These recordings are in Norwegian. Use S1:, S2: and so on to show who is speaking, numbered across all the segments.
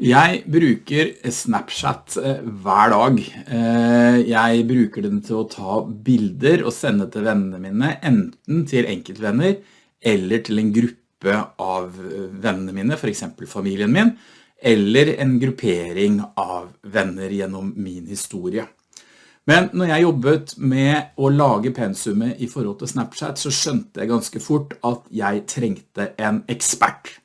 S1: Jeg bruker Snapchat eh, hver dag. Eh, jeg bruker den til å ta bilder og sende til vennene mine, enten til enkeltvenner eller til en gruppe av vennene mine, for eksempel familien min, eller en gruppering av venner gjennom min historie. Men når jeg jobbet med å lage pensumet i forhold til Snapchat, så skjønte jeg ganske fort at jeg trengte en ekspert.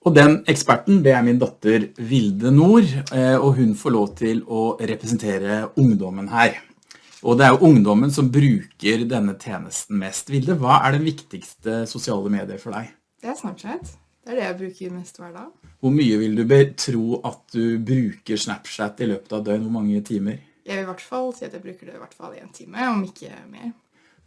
S1: Og den eksperten, det er min datter Vilde Nord, eh, og hun får lov til å representere ungdommen her. Og det er jo ungdommen som bruker denne tjenesten mest. Vilde, hva er den viktigste sosiale medier for deg?
S2: Det er Snapchat. Det er det jeg bruker mest hver dag.
S1: Hvor mye vil du tro at du bruker Snapchat i løpet av døgn? Hvor mange timer?
S2: Jeg vil i hvert fall si at jeg bruker det i hvert fall en time, om ikke mer.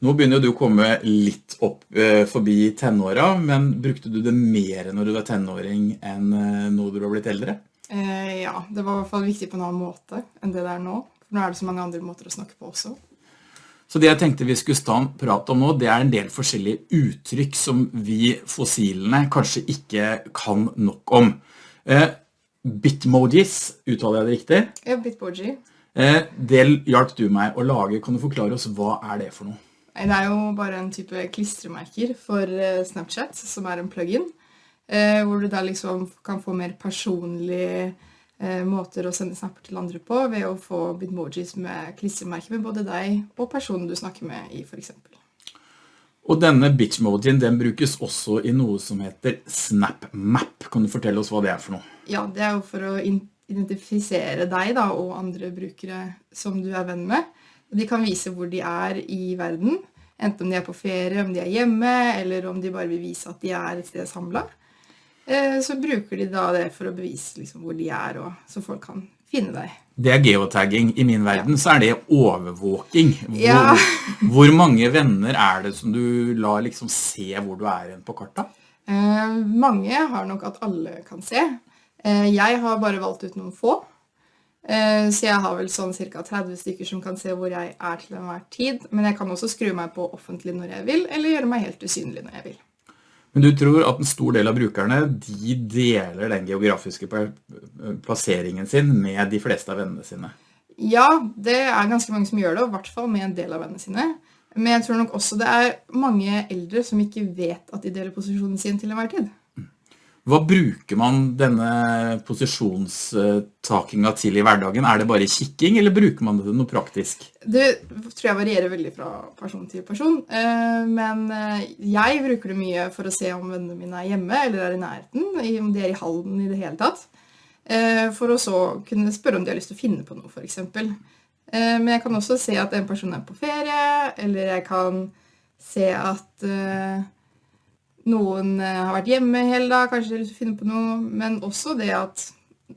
S1: Nå begynner du å komme litt opp eh, forbi tenåra, men brukte du det mer når du var tenåring enn nå du har blitt eldre?
S2: Eh, ja, det var i hvert fall viktig på en annen måte enn det det er nå. For nå er det så mange andre måter å snakke på også.
S1: Så det jeg tenkte vi skulle stå prate om nå, det er en del forskjellige uttrykk som vi fossilene kanskje ikke kan nok om. Eh, Bitmojis, uttaler jeg det riktig?
S2: Ja, Bitmoji.
S1: Eh, det hjalp du meg å lage. Kan du forklare oss hva er det for noe?
S2: Det er jo bare en type klistremerker for eh, Snapchat, som er en plugin, eh, hvor du da liksom kan få mer personlige eh, måter å sende snapper til andre på, ved å få bitmojis med klistremerker med både deg og personen du snakker med i, for eksempel.
S1: Og denne bitmojien, den brukes også i noe som heter SnapMap. Kan du fortelle oss hva det er for noe?
S2: Ja, det er jo for å identifisere deg da, og andre brukere som du er venn med. De kan vise hvor de er i verden, enten om de er på ferie, om de er hjemme, eller om de bare vil vise at de er et sted samlet. Eh, så bruker de da det for å bevise liksom hvor de er, og så folk kan finne deg.
S1: Det er geotagging. I min verden så er det overvåking. Hvor, ja. hvor mange venner er det som du lar liksom se hvor du er på kartet?
S2: Eh, mange har nok at alle kan se. Eh, jeg har bare valgt ut noen få. Eh, så jeg har vel sånn ca. 30 stykker som kan se hvor jeg er til enhver tid. Men jeg kan også skru meg på offentlig når jeg vil, eller gjøre meg helt usynlig når jeg vil.
S1: Men du tror at en stor del av brukerne de deler den geografiske plasseringen sin med de fleste av vennene sine?
S2: Ja, det er ganske mange som gjør det, og i hvert fall med en del av vennene sine. Men jeg tror nok også det er mange eldre som ikke vet at de deler posisjonen sin til enhver tid.
S1: Hva bruker man denne posisjonstakinga til i hverdagen? Er det bare kikking, eller bruker man det til noe praktisk?
S2: Det tror jeg varierer veldig fra person til person. Eh, men eh, jeg bruker det mye for å se om vennene mine er hjemme, eller er i nærheten, om de er i halden i det hele tatt. Eh, for å så kunne spørre om de har lyst til å finne på noe, for eksempel. Men jeg kan også se at en person er på ferie, eller jeg kan se at noen eh, har vært hjemme hele dag, kanskje de har lyst til å finne på noe, men også det at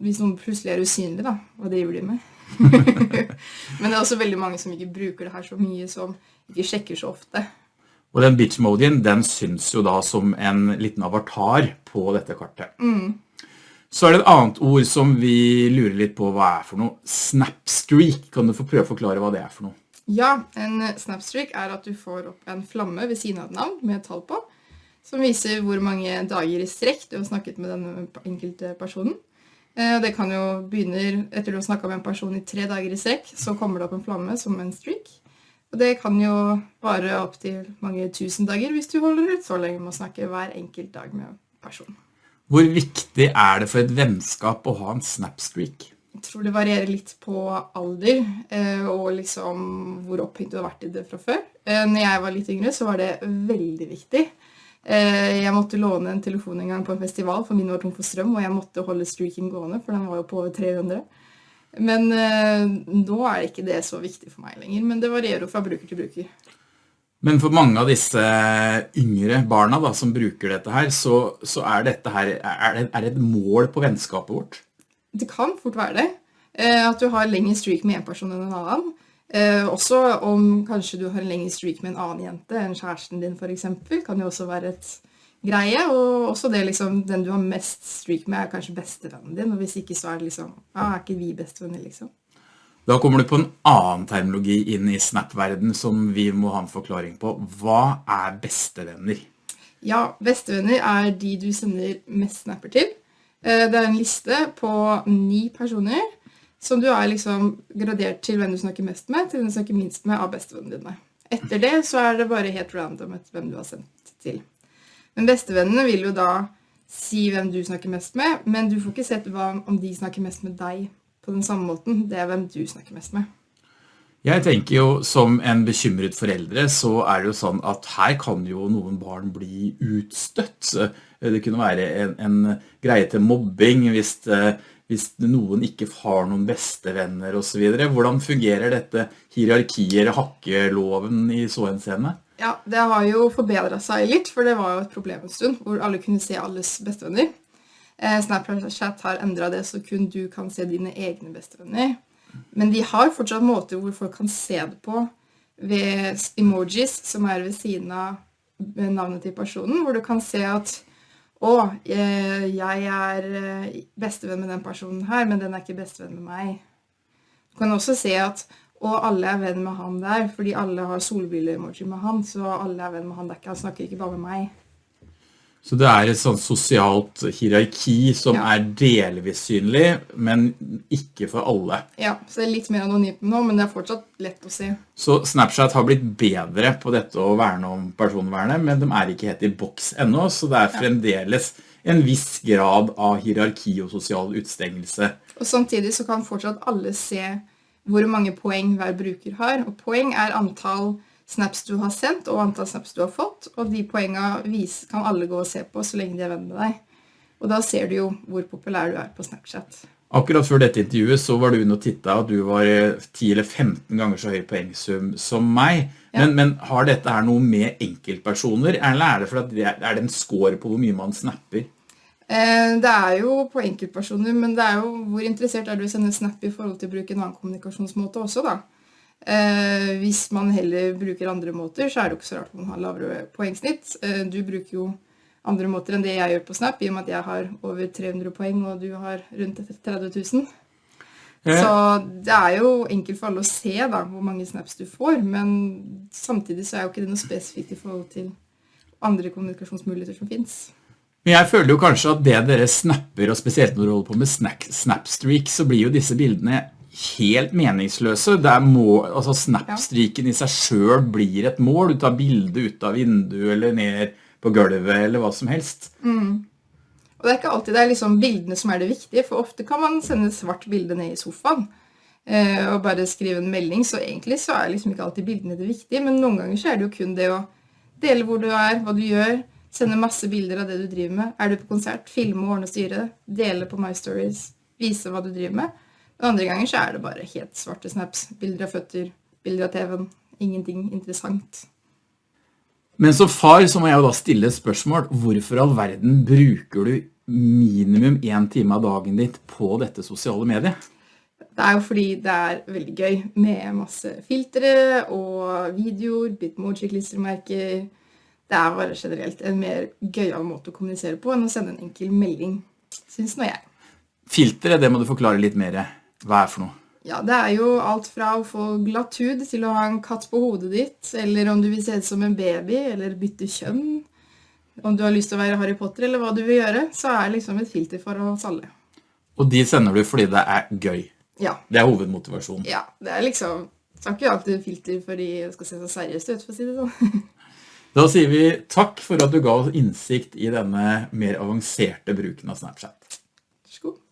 S2: hvis noen plutselig er usynlig, da, hva driver de med? men det er også veldig mange som ikke bruker det her så mye, som ikke sjekker så ofte.
S1: Og den bitch-modien, den syns jo da som en liten avatar på dette kartet.
S2: Mm.
S1: Så er det et annet ord som vi lurer litt på hva er for noe. Snapstreak. Kan du få prøve å forklare hva det er for noe?
S2: Ja, en snapstreak er at du får opp en flamme ved siden av et navn med et tall på som viser hvor mange dager i strekk du har snakket med den enkelte personen. Eh, det kan jo begynne, etter du har snakket med en person i tre dager i strekk, så kommer det opp en flamme som en streak. Og det kan jo vare opp til mange tusen dager hvis du holder ut så lenge med å snakke hver enkelt dag med personen.
S1: Hvor viktig er det for et vennskap å ha en snapstreak?
S2: Jeg tror det varierer litt på alder eh, og liksom hvor opphengt du har vært i det fra før. Eh, når jeg var litt yngre så var det veldig viktig. Eh, jeg måtte låne en telefon en gang på en festival, for min var tom for strøm, og jeg måtte holde streaking gående, for den var jo på over 300. Men eh, nå er ikke det så viktig for meg lenger, men det varierer jo fra bruker til bruker.
S1: Men for mange av disse yngre barna da, som bruker dette her, så, så er dette her er det, er det et mål på vennskapet vårt?
S2: Det kan fort være det. Eh, at du har lengre streak med en person enn en annen. Eh, også om kanskje du har en lengre streak med en annen jente enn kjæresten din eksempel, kan jo også være et greie, og også det liksom, den du har mest streak med er kanskje bestevennen din, og hvis ikke så er det liksom, ja, er ikke vi bestevenner liksom.
S1: Da kommer du på en annen terminologi inn i Snap-verden som vi må ha en forklaring på. Hva er bestevenner?
S2: Ja, bestevenner er de du sender mest snapper til. Eh, Det er en liste på ni personer som du er liksom gradert til hvem du snakker mest med, til hvem du snakker minst med av bestevennene dine. Etter det så er det bare helt random etter hvem du har sendt til. Men bestevennene vil jo da si hvem du snakker mest med, men du får ikke sett hva, om de snakker mest med deg på den samme måten. Det er hvem du snakker mest med.
S1: Jeg tenker jo som en bekymret foreldre, så er det jo sånn at her kan jo noen barn bli utstøtt. Det kunne være en, en greie til mobbing hvis, eh, hvis noen ikke har noen bestevenner og så videre. Hvordan fungerer dette hierarkier, hakkeloven i så en scene?
S2: Ja, det har jo forbedret seg litt, for det var jo et problem en stund, hvor alle kunne se alles bestevenner. Eh, Snapchat har endret det, så kun du kan se dine egne bestevenner. Men de har fortsatt måter hvor folk kan se det på ved emojis, som er ved siden av navnet til personen, hvor du kan se at å, eh, jeg er eh, bestevenn med den personen her, men den er ikke bestevenn med meg. Du kan også se at og alle er venn med han der, fordi alle har solbriller-emoji med han, så alle er venn med han der, han snakker ikke bare med meg.
S1: Så det er et sånn sosialt hierarki som
S2: Ja.
S1: er delvis synlig, men ikke for alle.
S2: Ja, så det er litt mer anonymt nå, men det er fortsatt lett å se.
S1: Så Snapchat har blitt bedre på dette å verne om personvernet, men de er ikke helt i boks ennå, så det er fremdeles en viss grad av hierarki og sosial utstengelse.
S2: Og samtidig så kan fortsatt alle se hvor mange poeng hver bruker har. Og poeng er antall snaps du har sendt og antall snaps du har fått. Og de poengene kan alle gå og se på så lenge de er venn med deg. Og da ser du jo hvor populær du er på Snapchat.
S1: Akkurat før dette intervjuet så var du inne og tittet at du var eh, 10 eller 15 ganger så høy poengsum som meg.
S2: Ja.
S1: Men, men har dette her noe med enkeltpersoner, eller er det for at det er, er det en score på hvor mye man snapper?
S2: Eh, Det er jo på enkeltpersoner, men det er jo hvor interessert er du i å sende snap i forhold til å bruke en annen kommunikasjonsmåte også, da. Eh, hvis man heller bruker andre måter, så er det jo ikke så rart man har lavere poengsnitt. Eh, du bruker jo andre måter enn det jeg gjør på Snap, i og med at jeg har over 300 poeng, og du har rundt 30 000.
S1: Eh.
S2: Så det er jo enkelt for alle å se da, hvor mange snaps du får, men samtidig så er jo ikke det noe spesifikt i forhold til andre kommunikasjonsmuligheter som finnes.
S1: Men jeg føler jo kanskje at det dere snapper, og spesielt når du holder på med snack, snapstreak, så blir jo disse bildene helt meningsløse. Det er må, altså snapstriken i seg selv blir et mål. Du tar bilde ut av vinduet eller ned på gulvet eller hva som helst.
S2: Og det er ikke alltid det er liksom bildene som er det viktige, for ofte kan man sende et svart bilde ned i sofaen eh, og bare skrive en melding, så egentlig så er liksom ikke alltid bildene det viktige, men noen ganger så er det jo kun det å dele hvor du er, hva du gjør, sende masse bilder av det du driver med. Er du på konsert, filme og ordne og styre, dele på My Stories, vise hva du driver med. Andre ganger så er det bare helt svarte snaps, bilder av føtter, bilder av TV-en, ingenting interessant.
S1: Men som far så må jeg jo da stille et spørsmål. Hvorfor all verden bruker du minimum en time av dagen ditt på dette sosiale mediet?
S2: Det er jo fordi det er veldig gøy med masse filtre og videoer, bitmoji-klistremerker. Det er bare generelt en mer gøyal måte å kommunisere på enn å sende en enkel melding, syns nå jeg.
S1: Filtre, det må du forklare litt mer. Hva er for noe?
S2: Ja, det er jo alt fra å få glatt hud til å ha en katt på hodet ditt, eller om du vil se ut som en baby, eller bytte kjønn. Om du har lyst til å være Harry Potter, eller hva du vil gjøre, så er det liksom et filter for oss alle.
S1: Og de sender du fordi det er gøy.
S2: Ja,
S1: Det er hovedmotivasjonen.
S2: ja det er liksom har ikke alltid filter for de skal se så seriøst ut, for å si det sånn.
S1: Da sier vi takk for at du ga oss innsikt i denne mer avanserte bruken av Snapchat.
S2: Vær så god.